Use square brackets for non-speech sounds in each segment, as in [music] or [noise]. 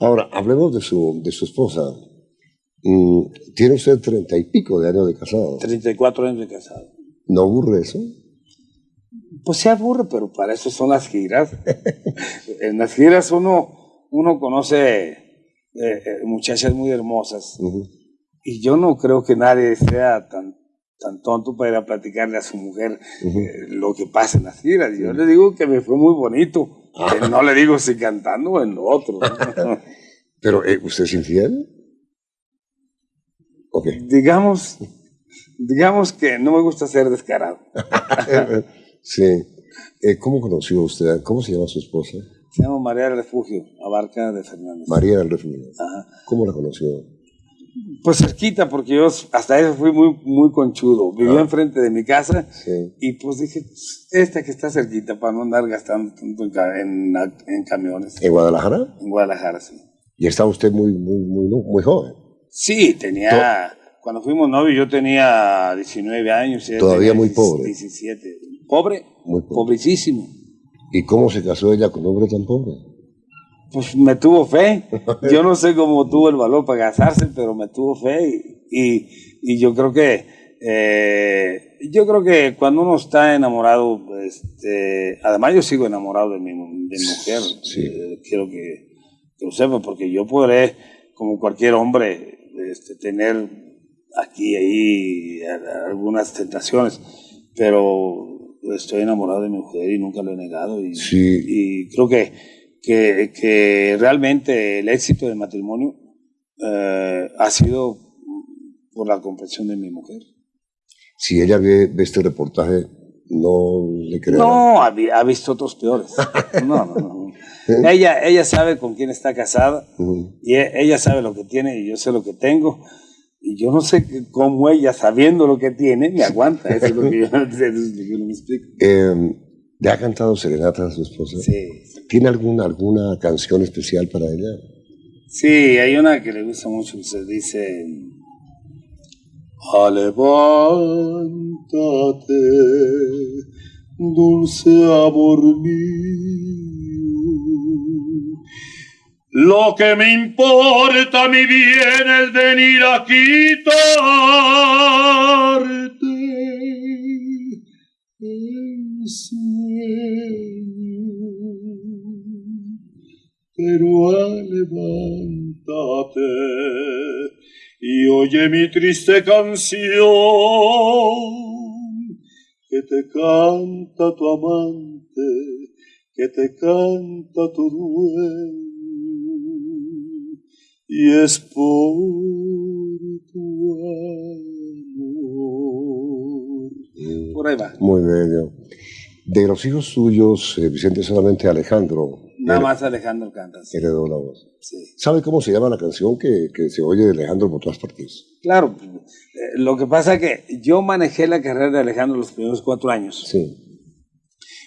hablemos de su, de su esposa. Mm, tiene usted treinta y pico de años de casado. 34 años de casado. ¿No aburre eso? Pues se aburre, pero para eso son las giras. [laughs] en las giras uno, uno conoce eh, eh, muchachas muy hermosas. Y yo no creo que nadie sea tan, tan tonto para ir a platicarle a su mujer eh, lo que pasa en las giras. Yo le digo que me fue muy bonito. [laughs] No le digo si cantando o en lo otro. [laughs] Pero, ¿usted es infiel? Digamos, digamos que no me gusta ser descarado. [laughs] sí. Eh, ¿Cómo conoció usted? ¿Cómo se llama su esposa? Se llama María del Refugio, Abarca de Fernández. María del Refugio. ¿Cómo la conoció? Pues cerquita, porque yo hasta eso fui muy, muy conchudo. Vivía ah. enfrente de mi casa y pues dije, esta que está cerquita para no andar gastando tanto en, en, camiones. ¿En Guadalajara? En Guadalajara, sí. ¿Y estaba usted muy, muy, muy, muy joven? Sí, tenía... Cuando fuimos novios yo tenía 19 años. Todavía muy pobre. 17. ¿Pobre? Muy pobre. Pobrecísimo. ¿Y cómo se casó ella con un hombre tan pobre? Pues me tuvo fe. [laughs] Yo no sé cómo tuvo el valor para casarse, pero me tuvo fe y, y, yo creo que eh, yo creo que cuando uno está enamorado, este, además yo sigo enamorado de mi, de mi mujer. Sí. Eh, quiero que, que, lo sepa porque yo podré, como cualquier hombre, este, tener aquí y ahí algunas tentaciones, pero estoy enamorado de mi mujer y nunca lo he negado y, y creo que, que, que, realmente el éxito del matrimonio eh, ha sido por la comprensión de mi mujer. Si ella ve, este reportaje, no le creo. No, ha, visto otros peores. [laughs] No, no, no. Ella, ella sabe con quién está casada y e, ella sabe lo que tiene y yo sé lo que tengo y yo no sé cómo ella, sabiendo lo que tiene, me aguanta. Eso es lo que yo, [laughs] no me explico. Eh, ¿Le ha cantado serenata a su esposa? Sí. ¿Tiene alguna, alguna canción especial para ella? Sí, hay una que le gusta mucho, se dice... Levántate, dulce amor mío, lo que me importa, mi bien, es venir a quitarte Pero levántate y oye mi triste canción que te canta tu amante, que te canta tu dueño y es por tu amor. Por ahí va. Muy bello. De los hijos suyos, eh, Vicente, solamente Alejandro. Nada más Alejandro canta. Sí. Heredó la voz. Sí. ¿Sabe cómo se llama la canción que, que se oye de Alejandro por todas partes? Claro. Eh, lo que pasa es que yo manejé la carrera de Alejandro los primeros cuatro años. Sí.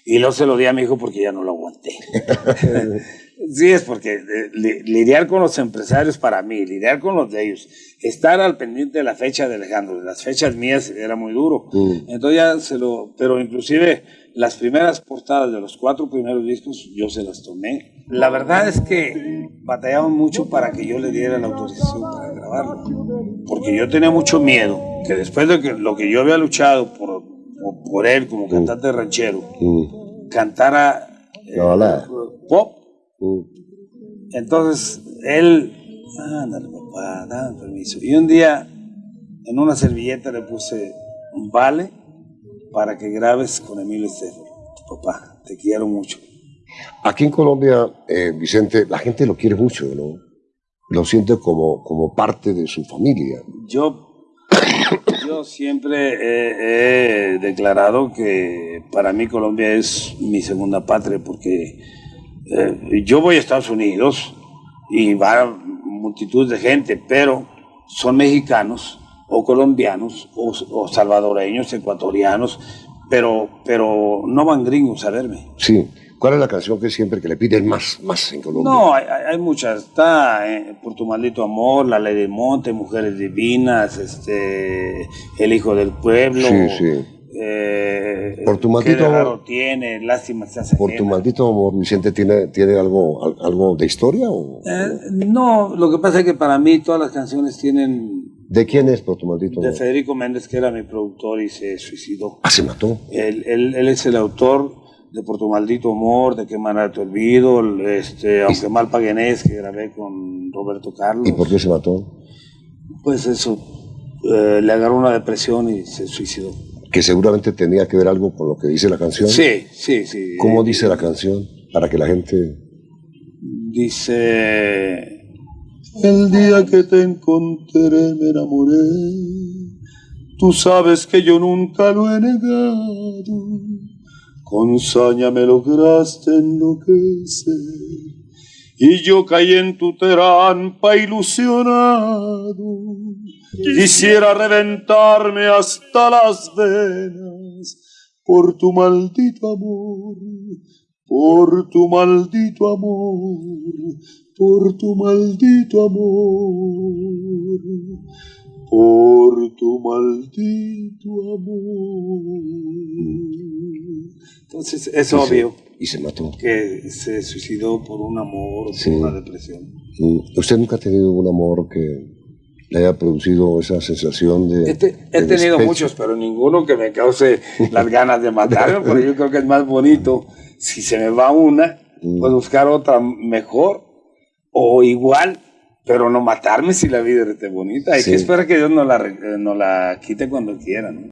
Y luego se lo di a mi hijo porque ya no lo aguanté. [laughs] Sí, es porque eh, lidiar con los empresarios para mí, lidiar con los de ellos, estar al pendiente de la fecha de Alejandro, de las fechas mías era muy duro. Mm. Entonces ya se lo, pero inclusive las primeras portadas de los cuatro primeros discos yo se las tomé. La verdad es que batallaban mucho para que yo le diera la autorización para grabarlo, porque yo tenía mucho miedo que después de que lo que yo había luchado por, por él como mm. cantante ranchero, mm. cantara eh, pop entonces, él, ándale papá, dame permiso. Y un día, en una servilleta le puse un vale para que grabes con Emilio Estefan. Papá, te quiero mucho. Aquí en Colombia, eh, Vicente, la gente lo quiere mucho, ¿no? Lo siente como, como parte de su familia. Yo, [coughs] yo siempre he, he declarado que para mí Colombia es mi segunda patria porque eh, yo voy a Estados Unidos y va multitud de gente, pero son mexicanos o colombianos o, salvadoreños, ecuatorianos, pero, pero no van gringos a verme. Sí. ¿Cuál es la canción que siempre que le piden más, más en Colombia? No, hay, muchas. Está eh, Por tu maldito amor, La ley de monte, Mujeres divinas, este, El hijo del pueblo. Sí, sí. Eh, Por tu qué maldito de amor. tiene, lástima se hace Por tu maldito amor, Vicente, ¿tiene, tiene algo, al- algo de historia? O, Eh, no, lo que pasa es que para mí todas las canciones tienen ¿De quién es Por tu maldito de amor? Federico Méndez, que era mi productor y se suicidó. Ah, se mató. Él, él- él es el autor de Por tu maldito amor, de Quemar tu olvido, el, este, aunque mal paguenés, que grabé con Roberto Carlos. ¿Y por qué se mató? Pues eso, eh, le agarró una depresión y se suicidó. Que seguramente tenía que ver algo con lo que dice la canción. Sí, sí, sí. ¿Cómo Eh, dice la canción? Para que la gente... Dice... El día que te encontré me enamoré. Tú sabes que yo nunca lo he negado. Con saña me lograste enloquecer. Y yo caí en tu trampa ilusionado. Quisiera reventarme hasta las venas por tu maldito amor, por tu maldito amor, por tu maldito amor, por tu maldito amor. Entonces es y se- obvio y se mató. que se suicidó por un amor Sí. por una depresión. Mm, ¿Usted nunca ha tenido un amor que le haya producido esa sensación de... He de tenido despecho? muchos, pero ninguno que me cause las ganas de matarme, porque yo creo que es más bonito. Si se me va una, Mm. pues buscar otra mejor o igual, pero no matarme si la vida es bonita. Hay Sí. que esperar que Dios nos la, eh, nos la quite cuando quiera, ¿no?